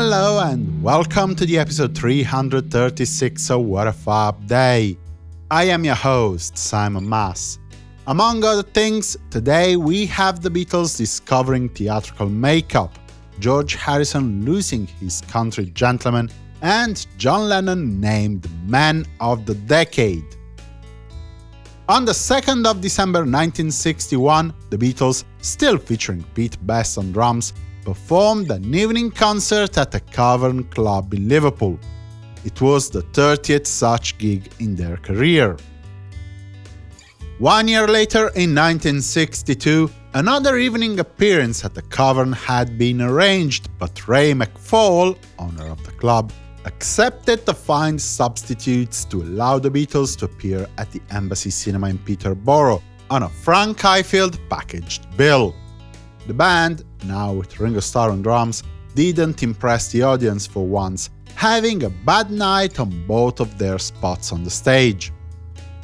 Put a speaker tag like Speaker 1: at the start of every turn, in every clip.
Speaker 1: Hello and welcome to the episode 336 of What a Fab Day. I am your host, Simon Mas. Among other things, today we have the Beatles discovering theatrical makeup, George Harrison losing his country gentleman, and John Lennon named Man of the Decade. On the 2nd of December 1961, the Beatles, still featuring Pete Best on drums, performed an evening concert at the Cavern Club in Liverpool. It was the 30th such gig in their career. One year later, in 1962, another evening appearance at the Cavern had been arranged, but Ray McFall, owner of the club, accepted to find substitutes to allow the Beatles to appear at the Embassy Cinema in Peterborough on a Frank Ifield packaged bill. The band, now with Ringo Starr on drums, didn't impress the audience for once, having a bad night on both of their spots on the stage.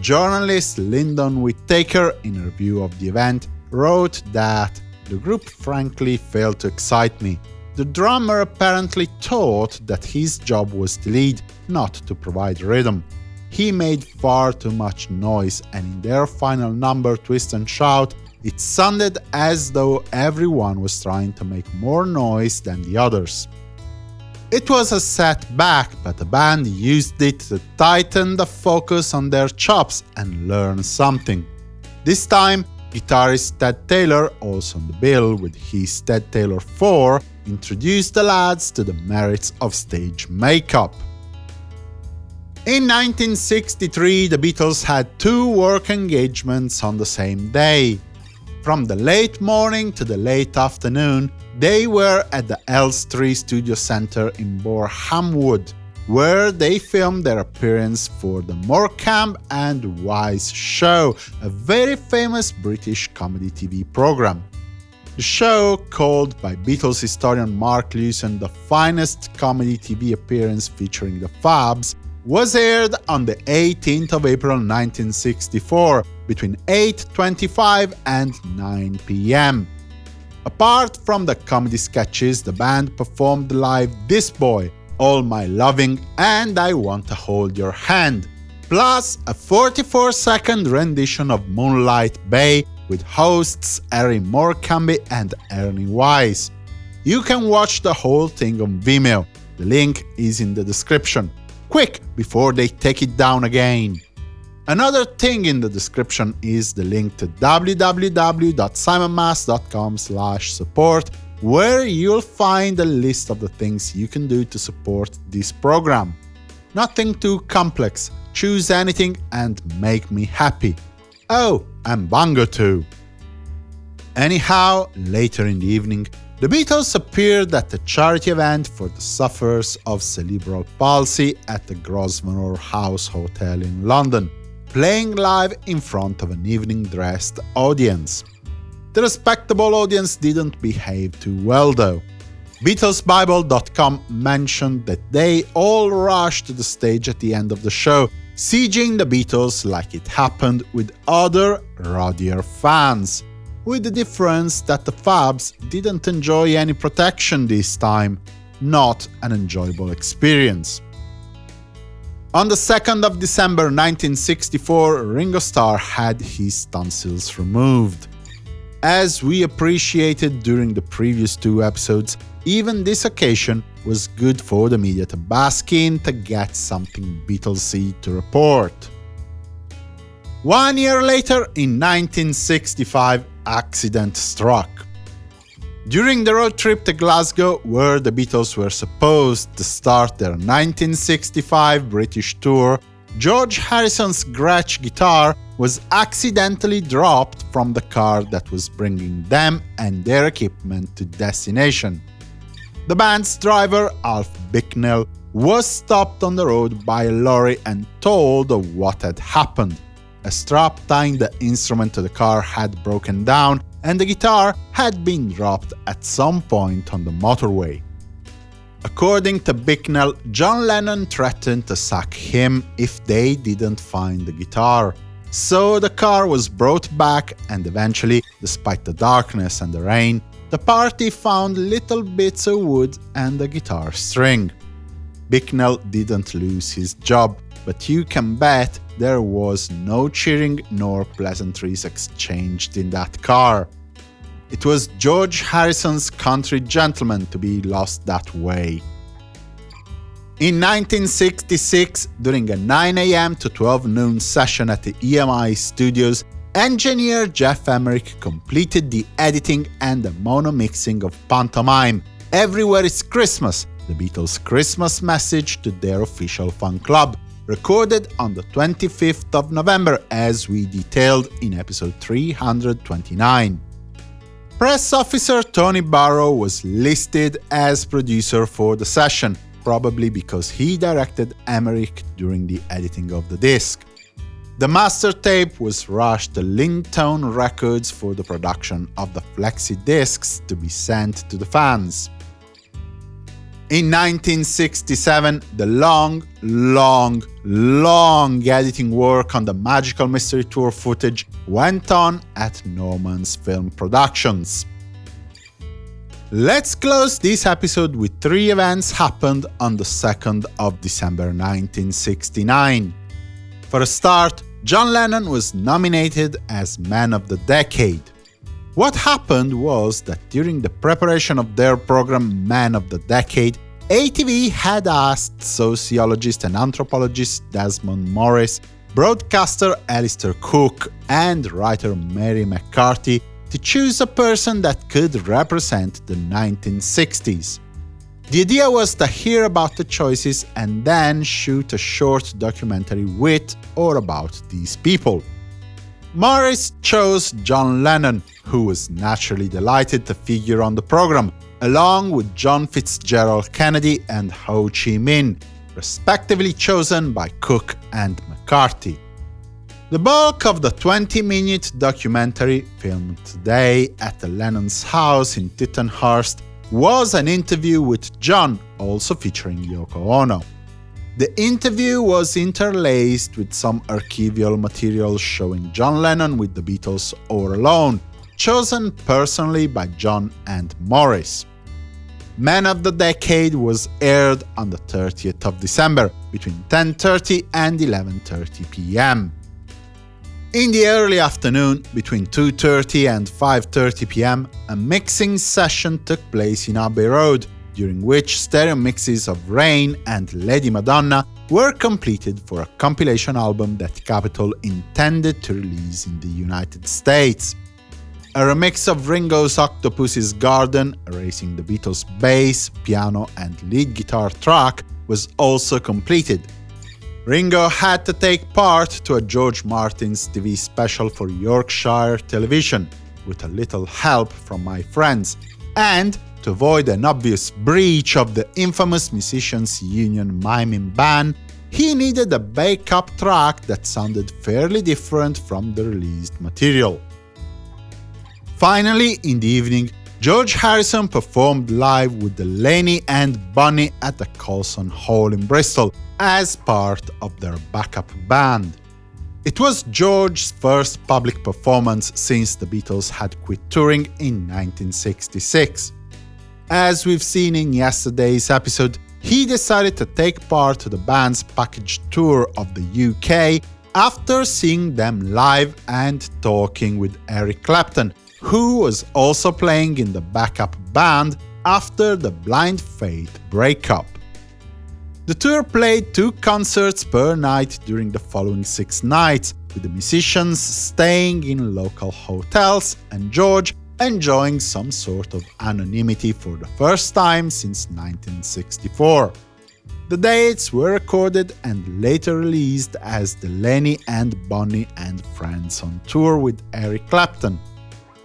Speaker 1: Journalist Lyndon Whittaker, in a review of the event, wrote that the group frankly failed to excite me, the drummer apparently thought that his job was to lead, not to provide rhythm. He made far too much noise, and in their final number, Twist and Shout, it sounded as though everyone was trying to make more noise than the others. It was a setback, but the band used it to tighten the focus on their chops and learn something. This time, guitarist Ted Taylor, also on the bill with his Ted Taylor 4, introduced the lads to the merits of stage makeup. In 1963, the Beatles had two work engagements on the same day. From the late morning to the late afternoon, they were at the Elstree Studio Centre in Borehamwood, where they filmed their appearance for the Morecambe and Wise Show, a very famous British comedy TV program. The show, called by Beatles historian Mark Lewisohn the finest comedy TV appearance featuring the Fabs, was aired on the 18th of April 1964, between 8.25 and 9 pm. Apart from the comedy sketches, the band performed live This Boy, All My Loving and I Want to Hold Your Hand, plus a 44-second rendition of Moonlight Bay with hosts Harry Morecambe and Ernie Wise. You can watch the whole thing on Vimeo, the link is in the description. Quick, before they take it down again! Another thing in the description is the link to www.simonmas.com support, where you'll find a list of the things you can do to support this program. Nothing too complex, choose anything and make me happy. Oh, and Bongo too. Anyhow, later in the evening, the Beatles appeared at a charity event for the sufferers of cerebral palsy at the Grosvenor House Hotel in London, playing live in front of an evening-dressed audience. The respectable audience didn't behave too well though. BeatlesBible.com mentioned that they all rushed to the stage at the end of the show, sieging the Beatles like it happened with other rowdier fans, with the difference that the Fabs didn't enjoy any protection this time, not an enjoyable experience. On the 2nd of December 1964, Ringo Starr had his tonsils removed. As we appreciated during the previous two episodes, even this occasion was good for the media to bask in to get something Beatlesy to report. One year later, in 1965, accident struck. During the road trip to Glasgow, where the Beatles were supposed to start their 1965 British tour, George Harrison's Gretsch guitar was accidentally dropped from the car that was bringing them and their equipment to destination. The band's driver, Alf Bicknell, was stopped on the road by a lorry and told of what had happened. A strap tying the instrument to the car had broken down, and the guitar had been dropped at some point on the motorway. According to Bicknell, John Lennon threatened to sack him if they didn't find the guitar. So the car was brought back and eventually, despite the darkness and the rain, the party found little bits of wood and a guitar string. Bicknell didn't lose his job, but you can bet there was no cheering nor pleasantries exchanged in that car. It was George Harrison's Country Gentleman to be lost that way. In 1966, during a 9 am to 12 noon session at the EMI studios, engineer Geoff Emerick completed the editing and the mono mixing of Pantomime, Everywhere is Christmas, the Beatles' Christmas message to their official fan club, recorded on the 25th of November as we detailed in episode 329. Press officer Tony Barrow was listed as producer for the session, probably because he directed Emerick during the editing of the disc. The master tape was rushed to Lyntone Records for the production of the flexi discs to be sent to the fans. In 1967, the long, long, long editing work on the Magical Mystery Tour footage went on at Norman's Film Productions. Let's close this episode with three events happened on the 2nd of December 1969. For a start, John Lennon was nominated as Man of the Decade. What happened was that during the preparation of their program Man of the Decade, ATV had asked sociologist and anthropologist Desmond Morris, broadcaster Alistair Cooke, and writer Mary McCarthy to choose a person that could represent the 1960s. The idea was to hear about the choices and then shoot a short documentary with or about these people. Morris chose John Lennon, who was naturally delighted to figure on the program, along with John Fitzgerald Kennedy and Ho Chi Minh, respectively chosen by Cooke and McCarthy. The bulk of the 20-minute documentary, filmed today at the Lennon's house in Tittenhurst, was an interview with John, also featuring Yoko Ono. The interview was interlaced with some archival material showing John Lennon with the Beatles all alone, chosen personally by John and Morris. Man of the Decade was aired on the 30th of December, between 10.30 and 11.30 pm. In the early afternoon, between 2.30 and 5.30 pm, a mixing session took place in Abbey Road, during which stereo mixes of Rain and Lady Madonna were completed for a compilation album that Capitol intended to release in the United States. A remix of Ringo's Octopus's Garden, erasing the Beatles' bass, piano and lead guitar track, was also completed, Ringo had to take part to a George Martin's TV special for Yorkshire television, with a little help from my friends, and to avoid an obvious breach of the infamous Musicians Union miming ban, he needed a backup track that sounded fairly different from the released material. Finally, in the evening, George Harrison performed live with Delaney and Bonnie at the Colston Hall in Bristol, as part of their backup band. It was George's first public performance since the Beatles had quit touring in 1966. As we've seen in yesterday's episode, he decided to take part to the band's package tour of the UK after seeing them live and talking with Eric Clapton, who was also playing in the backup band after the Blind Faith breakup. The tour played two concerts per night during the following six nights, with the musicians staying in local hotels and George enjoying some sort of anonymity for the first time since 1964. The dates were recorded and later released as Delaney and Bonnie and Friends on tour with Eric Clapton.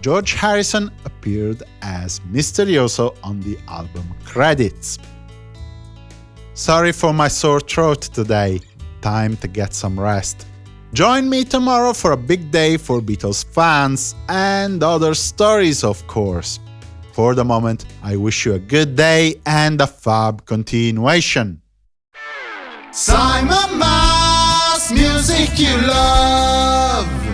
Speaker 1: George Harrison appeared as Misterioso on the album credits. Sorry for my sore throat today. Time to get some rest. Join me tomorrow for a big day for Beatles fans and other stories, of course. For the moment, I wish you a good day and a fab continuation.
Speaker 2: Simon Mas, music you love.